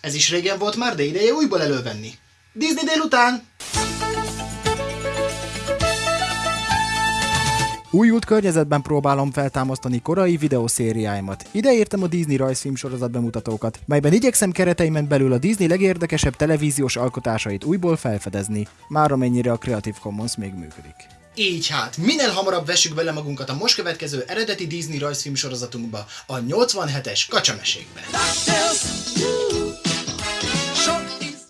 Ez is régen volt már, de ideje újból elővenni. Disney délután! Újult környezetben próbálom feltámasztani korai videószériáimat. Ide értem a Disney rajzfilm sorozat bemutatókat, melyben igyekszem kereteimen belül a Disney legérdekesebb televíziós alkotásait újból felfedezni, már amennyire a Creative Commons még működik. Így hát, minél hamarabb vessük bele magunkat a most következő eredeti Disney rajzfilm sorozatunkba, a 87-es kacsamesékbe.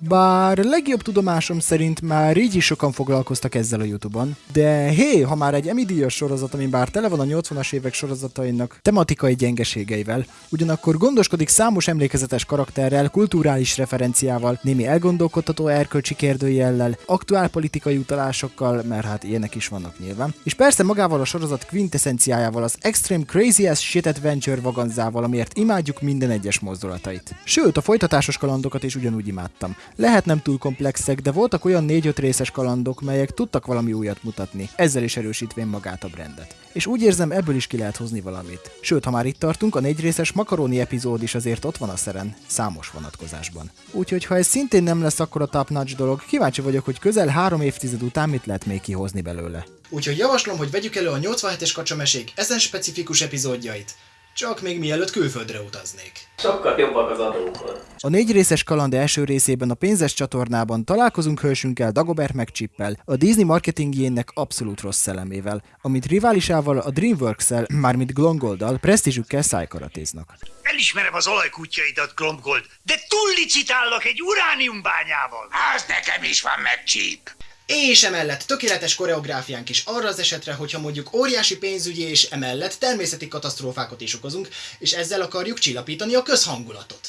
Bár legjobb tudomásom szerint már így is sokan foglalkoztak ezzel a Youtube-on, de hé, ha már egy Emmy díjas sorozat, ami bár tele van a 80-as évek sorozatainak tematikai gyengeségeivel, ugyanakkor gondoskodik számos emlékezetes karakterrel, kulturális referenciával, némi elgondolkodtató erkölcsi kérdőjellel, aktuál politikai utalásokkal, mert hát ilyenek is vannak nyilván, és persze magával a sorozat quintessenciájával, az Extreme Crazy as Shit Adventure vaganzával, amiért imádjuk minden egyes mozdulatait. Sőt, a folytatásos kalandokat is ugyanúgy imádtam. Lehet nem túl komplexek, de voltak olyan 4-5 részes kalandok, melyek tudtak valami újat mutatni, ezzel is erősítvén magát a brandet. És úgy érzem, ebből is ki lehet hozni valamit. Sőt, ha már itt tartunk, a négy részes makaróni epizód is azért ott van a szeren, számos vonatkozásban. Úgyhogy ha ez szintén nem lesz akkor a top dolog, kíváncsi vagyok, hogy közel három évtized után mit lehet még kihozni belőle. Úgyhogy javaslom, hogy vegyük elő a 87-es kacsamesék ezen specifikus epizódjait. Csak még mielőtt külföldre utaznék. Sokkal jobbak az adókon. A négy részes kaland első részében a pénzes csatornában találkozunk hősünkkel Dagobert McChippel, a Disney marketingjének abszolút rossz szellemével, amit riválisával a Dreamworks-el, mármint Glongoldal, presztízsükkel szájkaratéznak. Elismerem az olajkutyaidat, Glomgold, de túllicitálnak egy urániumbányával. Az nekem is van meg csíp. És emellett tökéletes koreográfiánk is arra az esetre, hogyha mondjuk óriási pénzügyi és emellett természeti katasztrófákat is okozunk, és ezzel akarjuk csillapítani a közhangulatot.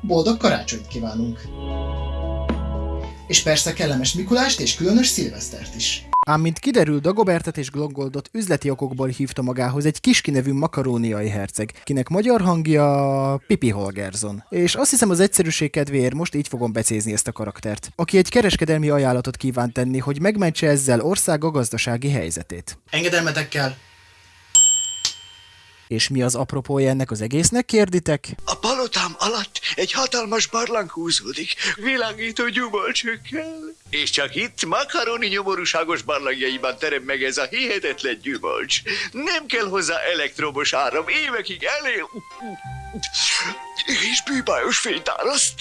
Boldog karácsonyt kívánunk! És persze kellemes Mikulást és különös szilvesztert is. Ám mint kiderül, Dagobertet és Glongoldot üzleti okokból hívta magához egy kiski nevű makaróniai herceg, kinek magyar hangja Pipi Holgersson. És azt hiszem az egyszerűség kedvéért most így fogom becézni ezt a karaktert, aki egy kereskedelmi ajánlatot kíván tenni, hogy megmentse ezzel országa gazdasági helyzetét. Engedelmetekkel! És mi az apropója ennek az egésznek, kérditek? A palotám alatt egy hatalmas barlang húzódik, világító gyümölcsökkel. És csak itt makaroni nyomorúságos barlangjaiban terem meg ez a hihetetlen gyümölcs. Nem kell hozzá elektromos áram, évekig elé... És bűbájos fényt áraszt.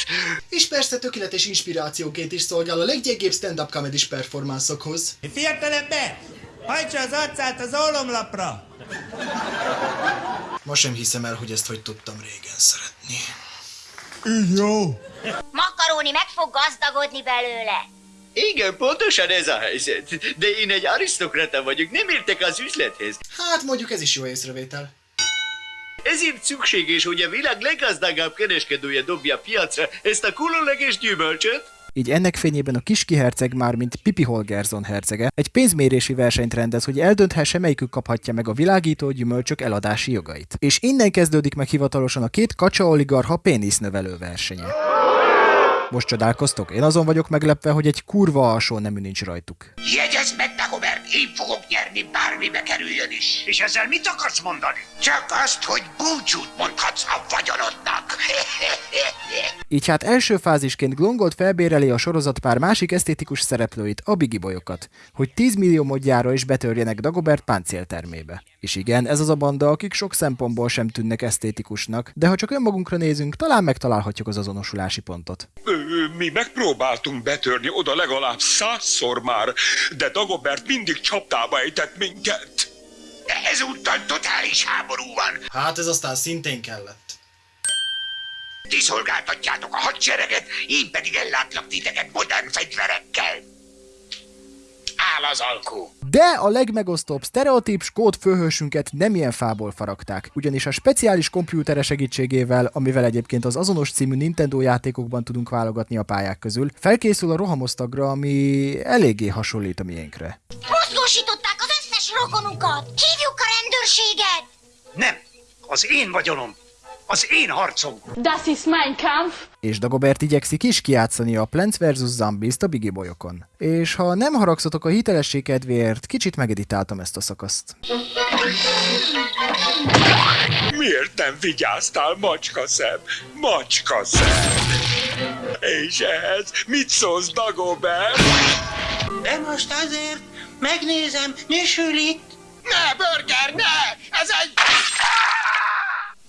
És persze tökéletes inspirációként is szolgál a leggyengébb stand-up comedy performanszokhoz. Fiatalember! Hajtsa az arcát az ólomlapra! Ma sem hiszem el, hogy ezt hogy tudtam régen szeretni. Makaróni meg fog gazdagodni belőle. Igen, pontosan ez a helyzet. De én egy arisztokrata vagyok, nem értek az üzlethez. Hát mondjuk ez is jó észrevétel. Ezért szükséges, hogy a világ leggazdagabb kereskedője dobja piacra ezt a különleges gyümölcsöt, Így ennek fényében a kiski herceg már, mint Pipi Holgersson hercege, egy pénzmérési versenyt rendez, hogy eldönthesse, melyikük kaphatja meg a világító gyümölcsök eladási jogait. És innen kezdődik meg hivatalosan a két kacsa oligarha pénisznövelő versenye. Most csodálkoztok? Én azon vagyok meglepve, hogy egy kurva alsó nemű nincs rajtuk. Jegyezd meg, Dagobert, én fogok nyerni, bármibe kerüljön is. és ezzel mit akarsz mondani? Csak azt, hogy búcsút mondhatsz a vagyonodnak. Így hát első fázisként Glongold felbéreli a sorozatpár másik esztétikus szereplőit, a Bigi bolyokat, hogy 10 millió modjára is betörjenek Dagobert páncéltermébe. És igen, ez az a banda, akik sok szempontból sem tűnnek esztétikusnak, de ha csak önmagunkra nézünk, talán megtalálhatjuk az azonosulási pontot. Mi megpróbáltunk betörni oda legalább százszor már, de Dagobert mindig csapdába ejtett minket. De ezúttal totális háború van. Hát ez aztán szintén kellett. Ti szolgáltatjátok a hadsereget, én pedig ellátlak titeket modern fegyverekkel. Áll az alkú. De a legmegosztóbb sztereotíp skót főhősünket nem ilyen fából faragták, ugyanis a speciális kompjútere segítségével, amivel egyébként az azonos című Nintendo játékokban tudunk válogatni a pályák közül, felkészül a rohamosztagra, ami eléggé hasonlít a miénkre. Mozgósították az összes rokonunkat. Hívjuk a rendőrséget. Nem, az én vagyonom, az én harcom. Das ist mein Kampf. És Dagobert igyekszik is kijátszani a Plants vs. Zombies-t a Bigi bolyokon. És ha nem haragszatok a hitelesség kedvéért, kicsit megeditáltam ezt a szakaszt. Miért nem vigyáztál, macska szem? Macska szem! És ehhez mit szólsz, Dagobert? De most azért megnézem, mi sül itt. Ne, Burger, ne! Ez egy...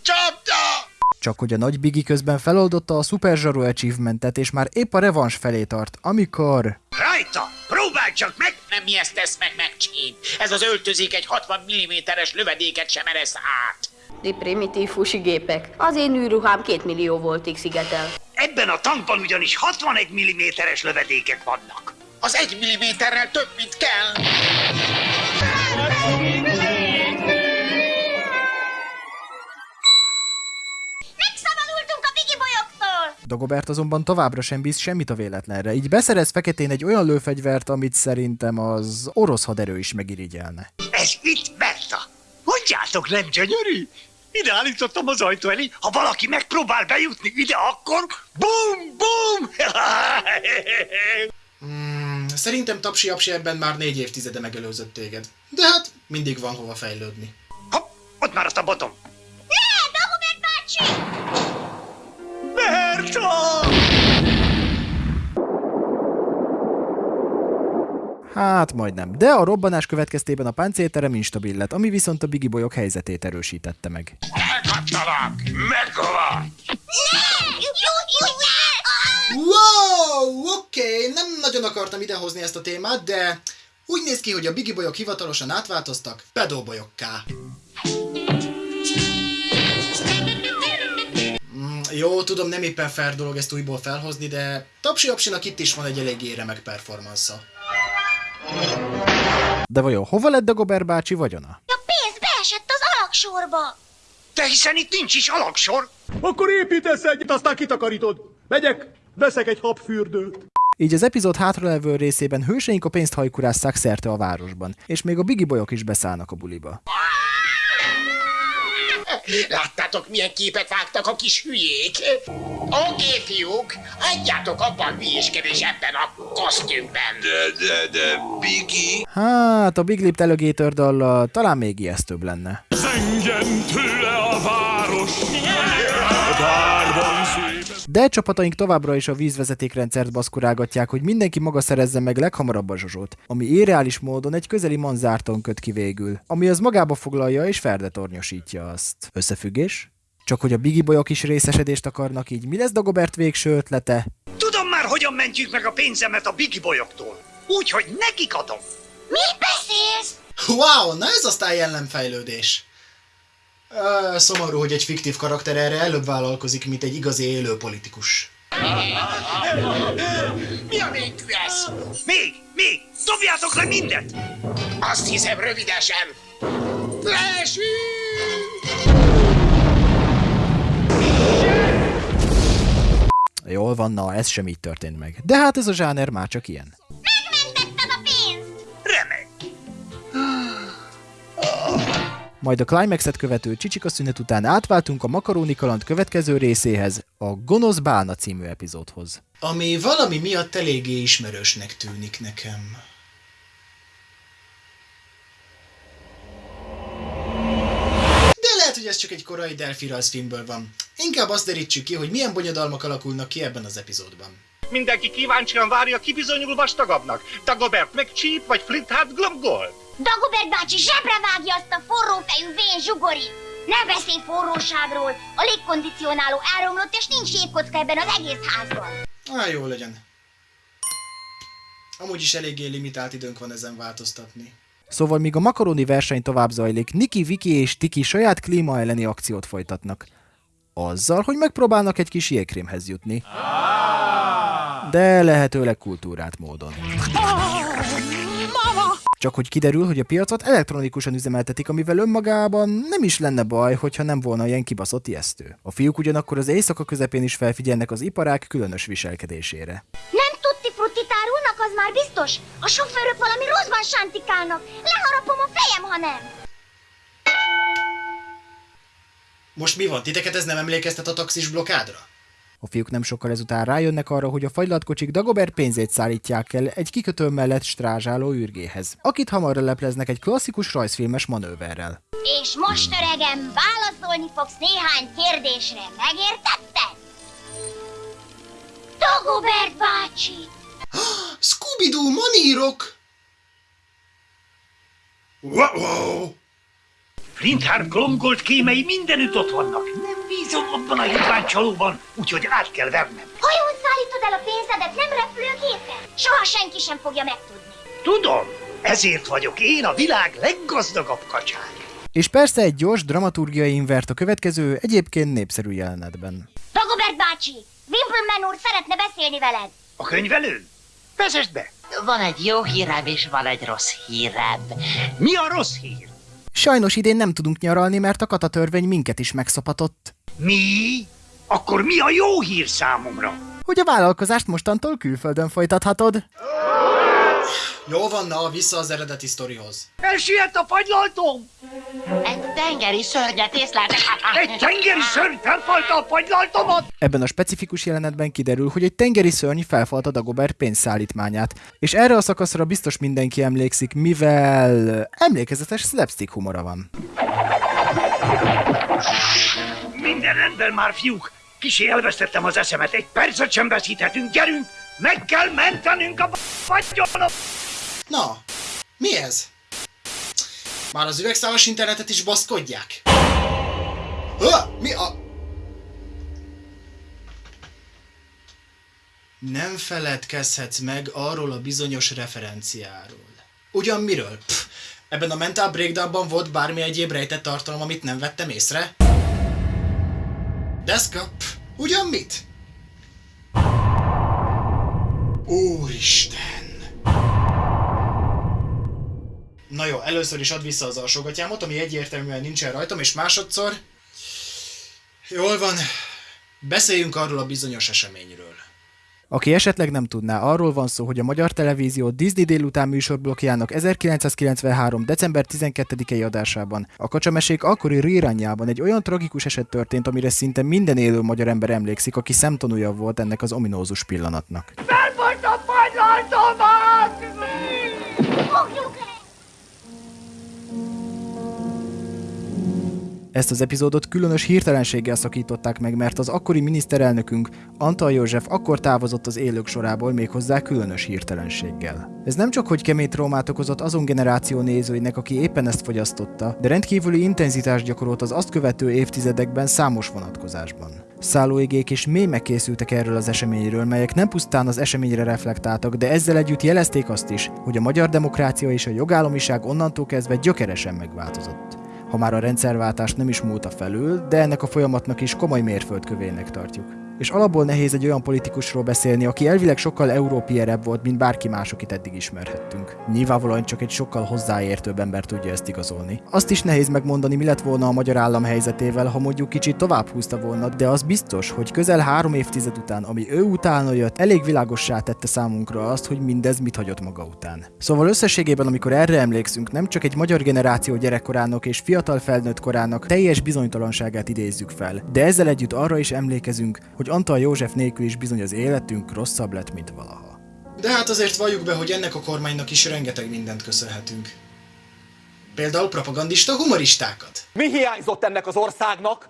Csapda! Csak hogy a nagy Bigi közben feloldotta a Super Zsaru achievementet, és már épp a revans felé tart, amikor... Rajta! Próbálj csak meg! Nem mi ezt tesz meg megcsín. Ez az öltözék egy 60 mm-es lövedéket sem eresz át. Di primitív fusigépek. Az én űrruhám két millió voltig szigetel. Ebben a tankban ugyanis 61 mm-es lövedékek vannak. Az egy milliméterrel több, mint kell. Dagobert azonban továbbra sem bíz semmit a véletlenre, így beszerez feketén egy olyan lőfegyvert, amit szerintem az orosz haderő is megirigyelne. Ez itt, Berta! Mondjátok, nem gyönyörű? Ide állítottam az ajtó elé, ha valaki megpróbál bejutni ide, akkor bum, bum! Hmm, szerintem Tapsi Apsi ebben már négy évtizede megelőzött téged. De hát mindig van hova fejlődni. Hopp, ott maradt a botom. Ne, Dagobert bácsi! Berta! Hát majdnem, de a robbanás következtében a páncélterem instabil lett, ami viszont a Bigi bolyok helyzetét erősítette meg. Jó, ne! Wow, oké, okay. nem nagyon akartam idehozni ezt a témát, de úgy néz ki, hogy a Bigi bolyok hivatalosan átváltoztak pedóbolyokká. Jó, tudom, nem éppen fair dolog ezt újból felhozni, de Tapsi Apsinak itt is van egy eléggé remek performansza. De vajon hova lett Dagobert bácsi vagyona? A pénz beesett az alaksorba! De hiszen itt nincs is alaksor. Akkor építesz egyet, aztán kitakarítod. Megyek, veszek egy habfürdőt. Így az epizód hátralevő részében hőseink a pénzt hajkurásszák szerte a városban, és még a Bigi bolyok is beszállnak a buliba. Láttátok, milyen képet vágtak a kis hülyék? Oké, fiúk, hagyjátok abban hülyéskedés ebben a kosztümben. De, de, de, Bigi? Hát, a Big Lip Alligator dallal talán még ijesztőbb lenne. Zengjen tőle a város! A De csapataink továbbra is a vízvezetékrendszert baszkurálgatják, hogy mindenki maga szerezze meg leghamarabb a zsozsót, ami irreális módon egy közeli manzárton köt ki végül, ami az magába foglalja és ferdetornyosítja azt. Összefüggés? Csak hogy a Bigi bolyok is részesedést akarnak, így mi lesz Dagobert végső ötlete? Tudom már, hogyan mentjük meg a pénzemet a Bigi bolyoktól. Úgy, hogy nekik adom. Mit beszélsz? Wow, na ez aztán jellemfejlődés. Szomorú, hogy egy fiktív karakter erre előbb vállalkozik, mint egy igazi élő politikus. Mi a végű ez? Még, még, dobjátok le mindet! Azt hiszem rövidesen. Leesünk! Jól van, na, ez sem így történt meg. De hát ez a zsáner már csak ilyen. Megmentetted Majd a climaxet követő csicsika szünet után átváltunk a Makaróni kaland következő részéhez, a Gonosz Bálna című epizódhoz. Ami valami miatt eléggé ismerősnek tűnik nekem. De lehet, hogy ez csak egy korai Delphi rajzfilmből van. Inkább azt derítsük ki, hogy milyen bonyodalmak alakulnak ki ebben az epizódban. Mindenki kíváncsian várja, ki bizonyul vastagabbnak. Dagobert meg Cheap vagy Flintheart Glomgold. Dagobert bácsi zsebre vágja azt a forrófejű vén zsugorit! Ne beszélj forróságról! A légkondicionáló elromlott, és nincs jégkocka ebben az egész házban! Á, jó legyen. Amúgy is eléggé limitált időnk van ezen változtatni. Szóval míg a makaroni verseny tovább zajlik, Niki, Viki és Tiki saját klíma elleni akciót folytatnak. Azzal, hogy megpróbálnak egy kis jégkrémhez jutni. De lehetőleg kultúrát módon. Csak hogy kiderül, hogy a piacot elektronikusan üzemeltetik, amivel önmagában nem is lenne baj, hogyha nem volna ilyen kibaszott ijesztő. A fiúk ugyanakkor az éjszaka közepén is felfigyelnek az iparák különös viselkedésére. Nem tutti frutti tárulnak, az már biztos! A sofőrök valami rosszban sántikálnak! Leharapom a fejem, ha nem! Most mi van? Titeket ez nem emlékeztet a taxis blokádra? A fiúk nem sokkal ezután rájönnek arra, hogy a fagylatkocsik Dagobert pénzét szállítják el egy kikötő mellett strázsáló űrgéhez, akit hamar lepleznek egy klasszikus rajzfilmes manőverrel. És most, öregem, válaszolni fogsz néhány kérdésre. Megértetted? Dagobert bácsi! Scooby-Doo manírok! Wow! Flinthart Glomgold kémei mindenütt ott vannak. Nem bízom abban a hitvány csalóban, úgyhogy át kell vernem. Hajón szállítod el a pénzedet, nem repülőgépen? Soha senki sem fogja megtudni. Tudom, ezért vagyok én a világ leggazdagabb kacsája. És persze egy gyors dramaturgiai invert a következő, egyébként népszerű jelenetben. Dagobert bácsi, Wimpleman úr szeretne beszélni veled. A könyvelőn? Vezesd be! Van egy jó hírem, és van egy rossz hírem. Mi a rossz hír? Sajnos idén nem tudunk nyaralni, mert a katatörvény minket is megszapatott. Mi? Akkor mi a jó hír számomra? Hogy a vállalkozást mostantól külföldön folytathatod. Jó van, na, vissza az eredeti sztorihoz. Elsüllyedt a fagylaltom! Egy tengeri szörnyet észleltek. Egy tengeri szörny felfalta a fagylaltomat! Ebben a specifikus jelenetben kiderül, hogy egy tengeri szörny felfalta Dagobert pénzszállítmányát, és erre a szakaszra biztos mindenki emlékszik, mivel emlékezetes slapstick humora van. Minden rendben már, fiúk! Kisé elvesztettem az eszemet, egy percet sem veszíthetünk, gyerünk! Meg kell mentenünk a fagylalom! Na, mi ez? Már az üvegszálas internetet is baszkodják. Ha, mi a... Nem feledkezhetsz meg arról a bizonyos referenciáról. Ugyan miről? Pff, ebben a Mental Breakdownban volt bármi egyéb rejtett tartalom, amit nem vettem észre? Deszka? Pff, ugyan mit? Úristen! Na jó, először is add vissza az alsógatyámot, ami egyértelműen nincsen rajtam, és másodszor... Jól van, beszéljünk arról a bizonyos eseményről. Aki esetleg nem tudná, arról van szó, hogy a Magyar Televízió Disney délután műsorblokjának 1993. december 12-i adásában a kacsamesék akkori rírányában egy olyan tragikus eset történt, amire szinte minden élő magyar ember emlékszik, aki szemtanúja volt ennek az ominózus pillanatnak. Felfalta a fagylaltomat! Ezt az epizódot különös hirtelenséggel szakították meg, mert az akkori miniszterelnökünk Antal József akkor távozott az élők sorából méghozzá különös hirtelenséggel. Ez nem csak hogy kemény traumát okozott azon generáció nézőinek, aki éppen ezt fogyasztotta, de rendkívüli intenzitást gyakorolt az azt követő évtizedekben számos vonatkozásban. Szállóigék és mémek készültek erről az eseményről, melyek nem pusztán az eseményre reflektáltak, de ezzel együtt jelezték azt is, hogy a magyar demokrácia és a jogállamiság onnantól kezdve gyökeresen megváltozott ha már a rendszerváltás nem is múlta felül, de ennek a folyamatnak is komoly mérföldkövének tartjuk. És alapból nehéz egy olyan politikusról beszélni, aki elvileg sokkal európierebb volt, mint bárki más, akit eddig ismerhettünk. Nyilvánvalóan csak egy sokkal hozzáértőbb ember tudja ezt igazolni. Azt is nehéz megmondani, mi lett volna a magyar állam helyzetével, ha mondjuk kicsit tovább húzta volna, de az biztos, hogy közel három évtized után, ami ő utána jött, elég világossá tette számunkra azt, hogy mindez mit hagyott maga után. Szóval összességében, amikor erre emlékszünk, nem csak egy magyar generáció gyerekkorának és fiatal felnőtt korának teljes bizonytalanságát idézzük fel, de ezzel együtt arra is emlékezünk, hogy Antal József nélkül is bizony az életünk rosszabb lett, mint valaha. De hát azért valljuk be, hogy ennek a kormánynak is rengeteg mindent köszönhetünk. Például propagandista humoristákat. Mi hiányzott ennek az országnak,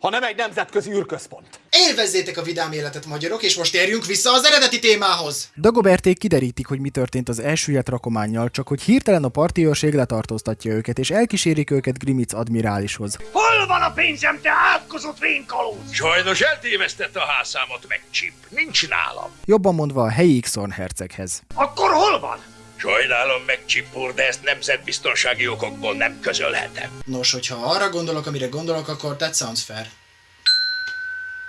ha nem egy nemzetközi űrközpont? Élvezzétek a vidám életet, magyarok, és most térjünk vissza az eredeti témához! Dagoberték kiderítik, hogy mi történt az elsüllyedt rakománnyal, csak hogy hirtelen a parti őrség letartóztatja őket, és elkísérik őket Grimic admirálishoz. Hol van a pénzem, te átkozott vénkalóz? Sajnos eltévesztette a házszámot meg Chip. Nincs nálam. Jobban mondva a helyi Xorn herceghez. Akkor hol van? Sajnálom meg, Chip úr, de ezt nemzetbiztonsági okokból nem közölhetem. Nos, hogyha arra gondolok, amire gondolok, akkor that sounds fair.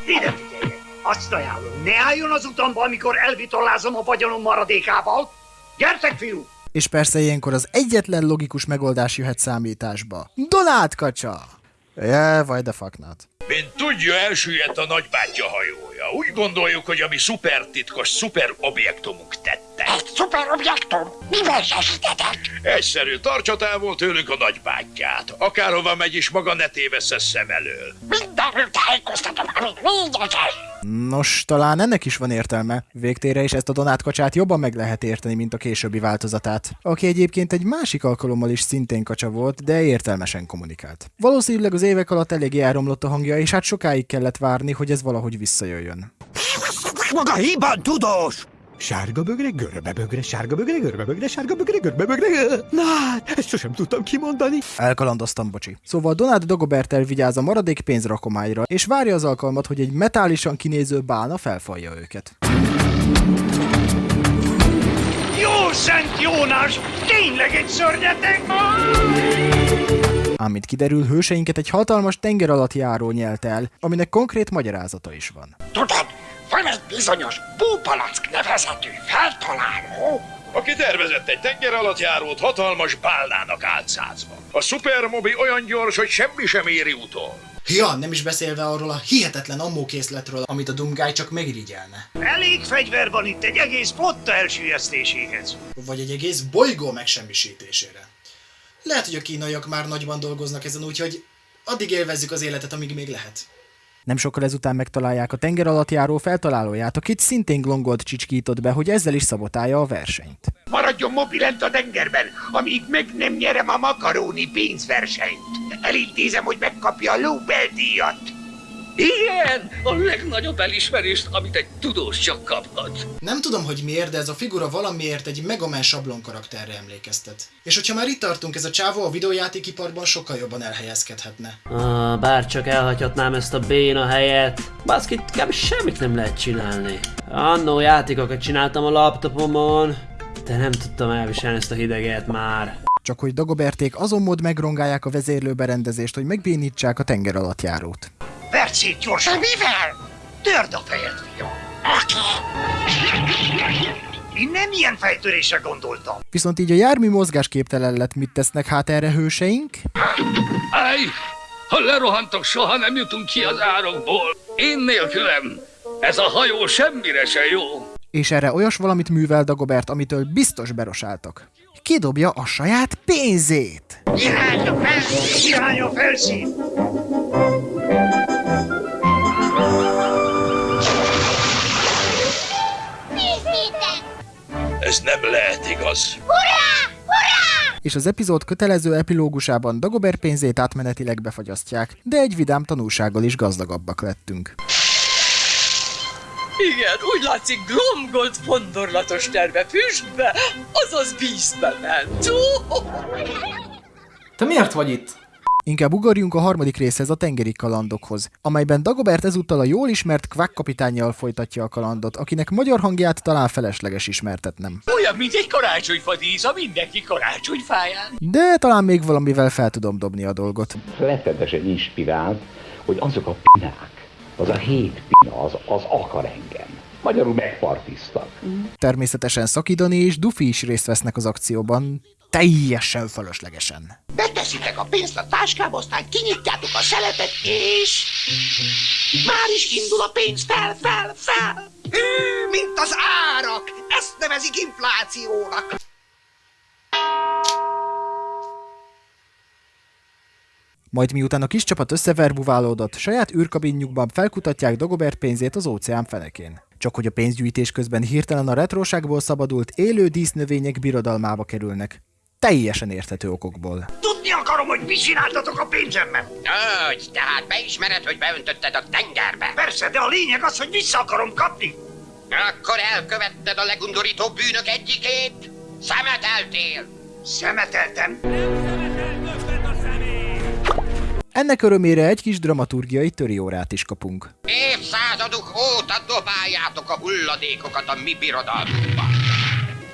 Ide figyelj! Azt ajánlom, ne álljon az utamba, amikor elvitollázom a vagyonom maradékával. Gyertek, fiú! És persze ilyenkor az egyetlen logikus megoldás jöhet számításba. Donát kacsa! Yeah, why the fuck not? Mint tudja, elsüllyedt a nagybátyja hajója. Úgy gondoljuk, hogy ami szupertitkos, szuperobjektumunk tette. Egy szuperobjektum? Mivel segítetek? Egyszerű, tartsa távol tőlük a nagybátyját. Akárhova megy is, maga ne tévessze szem elől. Mindenről tájékoztatom, amit lényeges. Nos, talán ennek is van értelme. Végtére is ezt a Donát kacsát jobban meg lehet érteni, mint a későbbi változatát. Aki egyébként egy másik alkalommal is szintén kacsa volt, de értelmesen kommunikált. Valószínűleg az évek alatt eléggé elromlott a hangja, és hát sokáig kellett várni, hogy ez valahogy visszajöjjön. Maga híban tudós! Sárga bögre, görbe bögre, sárga bögre, görbe bögre, sárga bögre, görbe bögre. Na, hát, ezt sosem tudtam kimondani. Elkalandoztam, bocsi. Szóval Donát Dagobert elvigyáz a maradék pénzrakomályra, és várja az alkalmat, hogy egy metálisan kinéző bálna felfalja őket. Jó Szent Jónás! Tényleg egy szörnyeteg? Ám mint kiderül, hőseinket egy hatalmas tenger alatt járó nyelt el, aminek konkrét magyarázata is van. Tudod, van egy bizonyos Búpalack nevezetű feltaláló, Aki tervezett egy tenger alatt járót hatalmas bálnának álcázva. A szupermobi olyan gyors, hogy semmi sem éri utol. Ja, nem is beszélve arról a hihetetlen ammókészletről, amit a Dumgály csak megirigyelne. Elég fegyver van itt egy egész flotta elsüllyesztéséhez. Vagy egy egész bolygó megsemmisítésére. Lehet, hogy a kínaiak már nagyban dolgoznak ezen, úgyhogy addig élvezzük az életet, amíg még lehet. Nem sokkal ezután megtalálják a tenger alatt járó feltalálóját, akit szintén Glongold csicskított be, hogy ezzel is szabotálja a versenyt. Maradjon mobilent a tengerben, amíg meg nem nyerem a makaróni pénzversenyt. Elintézem, hogy megkapja a Nobel-díjat. Igen, a legnagyobb elismerést, amit egy tudós csak kaphat. Nem tudom, hogy miért, de ez a figura valamiért egy Megaman sablon karakterre emlékeztet. És hogyha már itt tartunk, ez a csávó a videójátékiparban sokkal jobban elhelyezkedhetne. Ah, bár csak elhagyhatnám ezt a béna helyet. Baszki, kb. semmit nem lehet csinálni. Annó játékokat csináltam a laptopomon, de nem tudtam elviselni ezt a hideget már. Csak hogy Dagoberték azon mód megrongálják a vezérlőberendezést, hogy megbénítsák a tenger alatt járót. Percét gyorsan! Mivel? Törd a fejed, fiam! Én nem ilyen fejtörésre gondoltam. Viszont így a jármű mozgásképtelen lett, mit tesznek hát erre hőseink? Áj! Ha lerohantok, soha nem jutunk ki az árokból. Én nélkülem. Ez a hajó semmire se jó. És erre olyas valamit művel Dagobert, amitől biztos berosáltak. Kidobja a saját pénzét! Irány a felszín! Irány a felszín! Ez nem lehet igaz. Hurrá! Hurrá! És az epizód kötelező epilógusában Dagobert pénzét átmenetileg befagyasztják, de egy vidám tanulsággal is gazdagabbak lettünk. Igen, úgy látszik Glomgold fondorlatos terve füstbe, azaz vízbe ment. Te miért vagy itt? Inkább ugorjunk a harmadik részhez a tengeri kalandokhoz, amelyben Dagobert ezúttal a jól ismert Quack kapitányjal folytatja a kalandot, akinek magyar hangját talán felesleges ismertetnem. Olyan, mint egy karácsonyfa a mindenki karácsonyfáján. De talán még valamivel fel tudom dobni a dolgot. Rettenetesen inspirált, hogy azok a pinák, az a hét pina, az, az akar engem. Magyarul megpartiztak. Természetesen Szakidani és Dufi is részt vesznek az akcióban, teljesen fölöslegesen. Beteszitek a pénzt a táskába, aztán kinyitjátok a szelepet, és... Már is indul a pénz fel, fel, fel! Hű, mint az árak! Ezt nevezik inflációnak! Majd miután a kis csapat összeverbuválódott, saját űrkabinjukban felkutatják Dagobert pénzét az óceán fenekén. Csak hogy a pénzgyűjtés közben hirtelen a retroságból szabadult élő dísznövények birodalmába kerülnek. Teljesen érthető okokból. Tudni akarom, hogy mit csináltatok a pénzemmel. Hogy, tehát beismered, hogy beöntötted a tengerbe? Persze, de a lényeg az, hogy vissza akarom kapni. Akkor elkövetted a legundorító bűnök egyikét? Szemeteltél! Szemeteltem? Ennek örömére egy kis dramaturgiai töriórát is kapunk. Évszázadok óta dobáljátok a hulladékokat a mi birodalmunkba.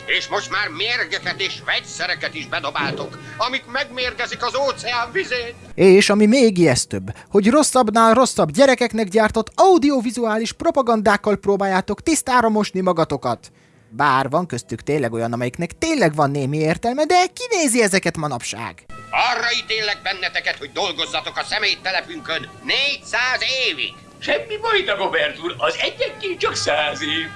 És most már mérgeket és vegyszereket is bedobáltok, amik megmérgezik az óceán vizét. És ami még ijesztőbb, hogy rosszabbnál rosszabb gyerekeknek gyártott audiovizuális propagandákkal próbáljátok tisztára mosni magatokat. Bár van köztük tényleg olyan, amelyiknek tényleg van némi értelme, de kinézi ezeket manapság? Arra ítélek benneteket, hogy dolgozzatok a személytelepünkön 400 évig. Semmi baj, Dagobert úr, az egyenként csak száz év.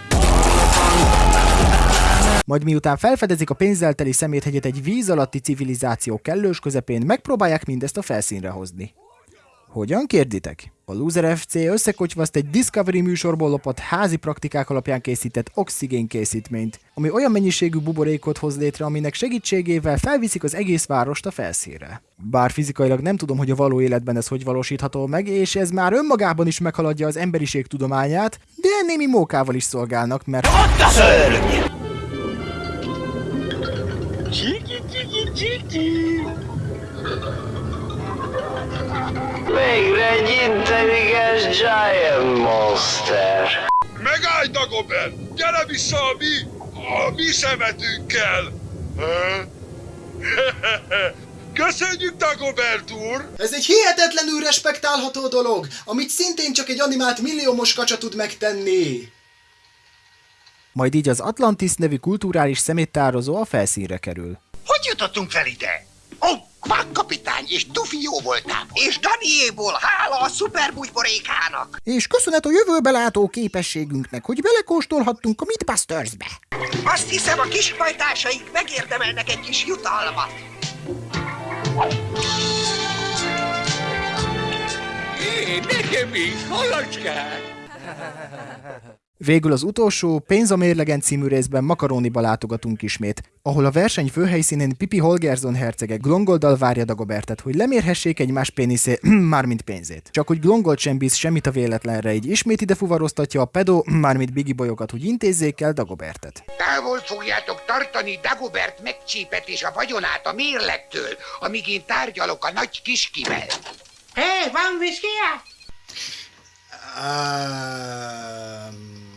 Majd miután felfedezik a pénzzel teli szeméthegyet egy víz alatti civilizáció kellős közepén, megpróbálják mindezt a felszínre hozni. Hogyan kérditek? A Loser FC összekocsvaszt egy Discovery műsorból lopott házi praktikák alapján készített oxigén készítményt, ami olyan mennyiségű buborékot hoz létre, aminek segítségével felviszik az egész várost a felszínre. Bár fizikailag nem tudom, hogy a való életben ez hogy valósítható meg, és ez már önmagában is meghaladja az emberiség tudományát, de némi mókával is szolgálnak, mert... Ott a szörny! Végre egy intelligens Giant Monster. Megállj, Dagobert! Gyere vissza a mi, a mi szemetünkkel! Köszönjük, Dagobert úr! Ez egy hihetetlenül respektálható dolog, amit szintén csak egy animált milliómos kacsa tud megtenni. Majd így az Atlantis nevű kulturális szeméttározó a felszínre kerül. Hogy jutottunk fel ide? Ó, Quack kapitány és Duffy jó voltából. És Daniéból, hála a szuperbújborékának. És köszönet a jövőbe látó képességünknek, hogy belekóstolhattunk a Mythbusters-be. Azt hiszem, a kis hajtásaink megérdemelnek egy kis jutalmat. Hé, nekem is, halacskák! Végül az utolsó, Pénz a mérlegen című részben Makaróniba látogatunk ismét, ahol a verseny főhelyszínén Pipi Holgersson hercege Glongoldal várja Dagobertet, hogy lemérhessék egymás péniszé, mármint pénzét. Csak hogy Glongold sem bíz semmit a véletlenre, így ismét ide fuvaroztatja a pedo, mármint Bigi bolyokat, hogy intézzék el Dagobertet. Távol fogjátok tartani Dagobert megcsípet és a vagyonát a mérlegtől, amíg én tárgyalok a nagy kiskivel. Hé, van viszkiját? Um...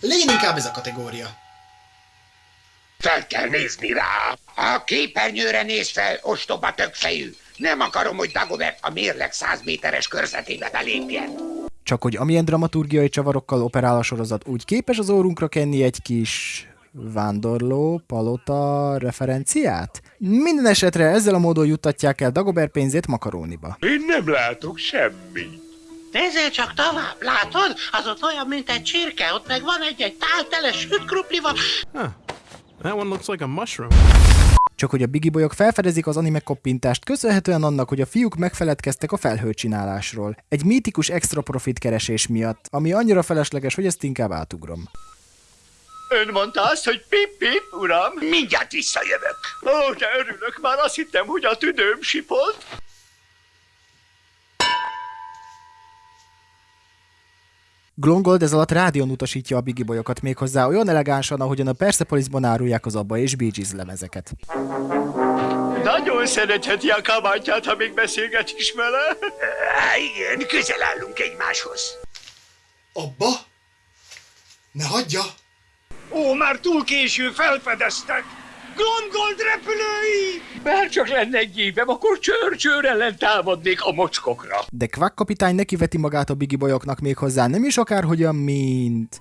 Legyen inkább ez a kategória. Fel kell nézni rá. A képernyőre néz fel, ostoba tökfejű. Nem akarom, hogy Dagobert a mérleg 100 méteres körzetébe belépjen. Csak hogy amilyen dramaturgiai csavarokkal operál a sorozat, úgy képes az órunkra kenni egy kis vándorló, palota referenciát? Minden esetre ezzel a módon juttatják el Dagobert pénzét makaróniba. Én nem látok semmit. Nézzél csak tovább, látod? Az ott olyan, mint egy csirke, ott meg van egy-egy tál tele süt kruplival. Huh. That one looks like a mushroom. Csak hogy a Bigi bolyok felfedezik az anime koppintást, köszönhetően annak, hogy a fiúk megfeledkeztek a felhőcsinálásról. Egy mítikus extra profit keresés miatt, ami annyira felesleges, hogy ezt inkább átugrom. Ön mondta azt, hogy pip-pip, uram? Mindjárt visszajövök. Ó, de örülök, már azt hittem, hogy a tüdőm sipolt. Glongold ez alatt rádión utasítja a Bigi bolyokat méghozzá olyan elegánsan, ahogyan a Persepolisban árulják az Abba és Bee Gees lemezeket. Nagyon szeretheti a kabátját, ha még beszélget is vele. Á, igen, közel állunk egymáshoz. Abba? Ne hagyja! Ó, már túl késő, felfedeztek! Glomgold repülői! Bár csak lenne egy évem, akkor csőr-csőr ellen támadnék a mocskokra. De Quack kapitány nekiveti magát a Bigi bolyoknak méghozzá nem is akárhogyan, mint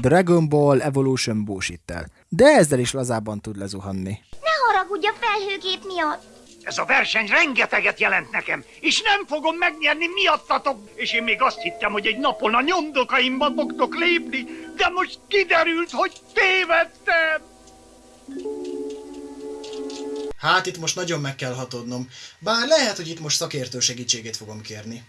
Dragon Ball Evolution bullshit De ezzel is lazábban tud lezuhanni. Ne haragudj a felhőgép miatt. Ez a verseny rengeteget jelent nekem, és nem fogom megnyerni miattatok. És én még azt hittem, hogy egy napon a nyomdokaimba fogtok lépni, de most kiderült, hogy tévedtem. Hát itt most nagyon meg kell hatodnom. Bár lehet, hogy itt most szakértő segítségét fogom kérni.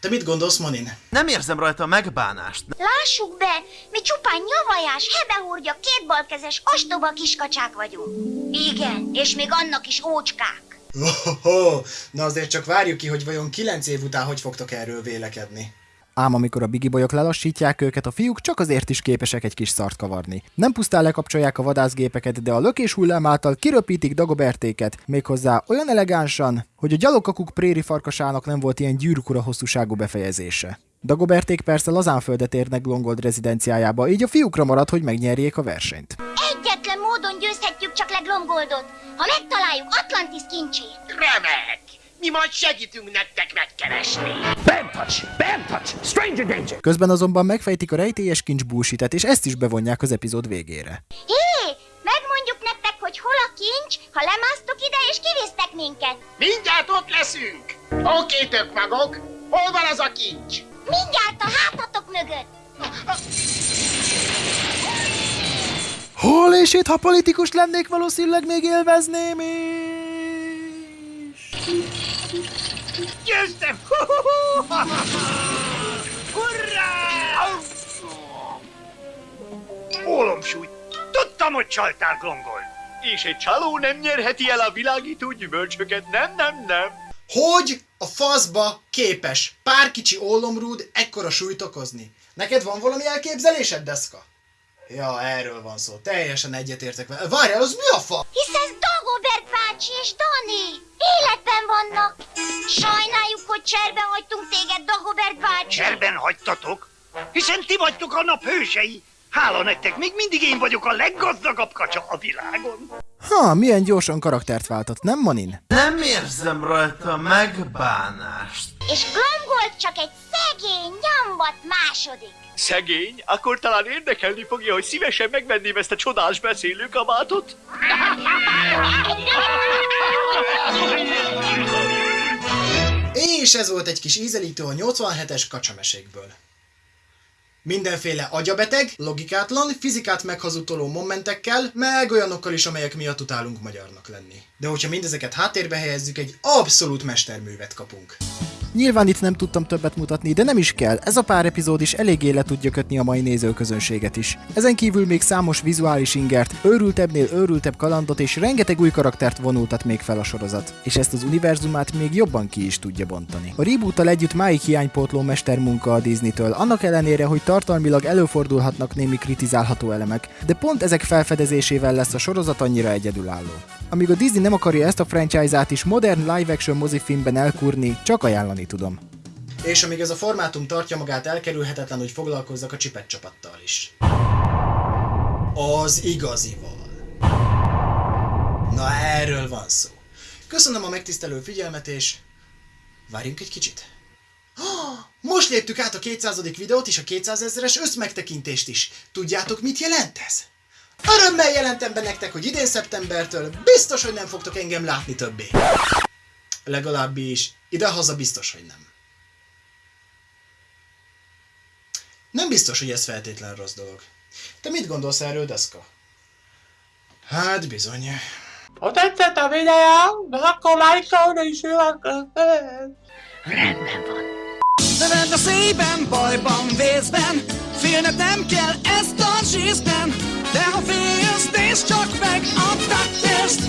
Te mit gondolsz, Manin? Nem érzem rajta a megbánást. Lássuk be, mi csupán nyavajás, hebehúrgya, kétbalkezes, ostoba kiskacsák vagyunk. Igen, és még annak is ócskák. Ohoho, na azért csak várjuk ki, hogy vajon 9 év után hogy fogtok erről vélekedni. Ám amikor a Bigi bolyok lelassítják őket, a fiúk csak azért is képesek egy kis szart kavarni. Nem pusztán lekapcsolják a vadászgépeket, de a lökés hullám által kiröpítik Dagobertéket, méghozzá olyan elegánsan, hogy a gyalogkakuk préri farkasának nem volt ilyen gyűrűkura hosszúságú befejezése. Dagoberték persze lazánföldet érnek Glongold rezidenciájába, így a fiúkra marad, hogy megnyerjék a versenyt. Egyetlen módon győzhetjük csak le Glomgoldot, ha megtaláljuk Atlantis kincsét. Remek! Mi majd segítünk nektek megkeresni. Bam touch! Bam touch! Stranger danger! Közben azonban megfejtik a rejtélyes kincs bullshit és ezt is bevonják az epizód végére. Hé, megmondjuk nektek, hogy hol a kincs, ha lemásztok ide és kivéztek minket. Mindjárt ott leszünk. Oké, tök magok. Hol van az a kincs? Mindjárt a hátatok mögött. Hol és itt, ha politikus lennék, valószínűleg még élvezném is. Győztem! Hurrá! Ólomsúly! Tudtam, hogy csaltál, Glongol! És egy csaló nem nyerheti el a világító gyümölcsöket, nem, nem, nem. Hogy a faszba képes pár kicsi ólomrúd ekkora súlyt okozni? Neked van valami elképzelésed, Deszka? Ja, erről van szó. Teljesen egyetértek vele. Várjál, az mi a fa? Hisz ez Dagobert bácsi és Dani. Életben vannak. Sajnáljuk, hogy cserben hagytunk téged, Dagobert bácsi. Cserben hagytatok? Hiszen ti vagytok a nap hősei. Hála nektek, még mindig én vagyok a leggazdagabb kacsa a világon. Ha, milyen gyorsan karaktert váltott, nem Manin? Nem érzem rajta megbánást. És Glomgold csak egy szegény, nyambat második. Szegény? Akkor talán érdekelni fogja, hogy szívesen megvenném ezt a csodás beszélőkabátot? És ez volt egy kis ízelítő a 87-es kacsamesékből. Mindenféle agyabeteg, logikátlan, fizikát meghazudtoló momentekkel, meg olyanokkal is, amelyek miatt utálunk magyarnak lenni. De hogyha mindezeket háttérbe helyezzük, egy abszolút mesterművet kapunk. Nyilván itt nem tudtam többet mutatni, de nem is kell, ez a pár epizód is eléggé le tudja kötni a mai nézőközönséget is. Ezen kívül még számos vizuális ingert, őrültebbnél őrültebb kalandot és rengeteg új karaktert vonultat még fel a sorozat, és ezt az univerzumát még jobban ki is tudja bontani. A reboottal együtt máig hiánypótló mestermunka a Disney-től, annak ellenére, hogy tartalmilag előfordulhatnak némi kritizálható elemek, de pont ezek felfedezésével lesz a sorozat annyira egyedülálló. Amíg a Disney nem akarja ezt a franchise-át is modern live-action mozifilmben elkurni, csak ajánlani tudom. És amíg ez a formátum tartja magát, elkerülhetetlen, hogy foglalkozzak a csipet csapattal is. Az igazival. Na erről van szó. Köszönöm a megtisztelő figyelmet, és várjunk egy kicsit. Most léptük át a 200. videót és a 200 ezeres összmegtekintést is. Tudjátok, mit jelent ez? Örömmel jelentem be nektek, hogy idén szeptembertől biztos, hogy nem fogtok engem látni többé. Legalábbis idehaza biztos, hogy nem. Nem biztos, hogy ez feltétlen rossz dolog. Te mit gondolsz erről, Deszka? Hát bizony. Ha tetszett a videó, akkor lájkolni is Rendben van. Neved a szépen, bajban, vészben Félned nem kell ezt a zsízben De ha félsz, nézd csak meg a tettest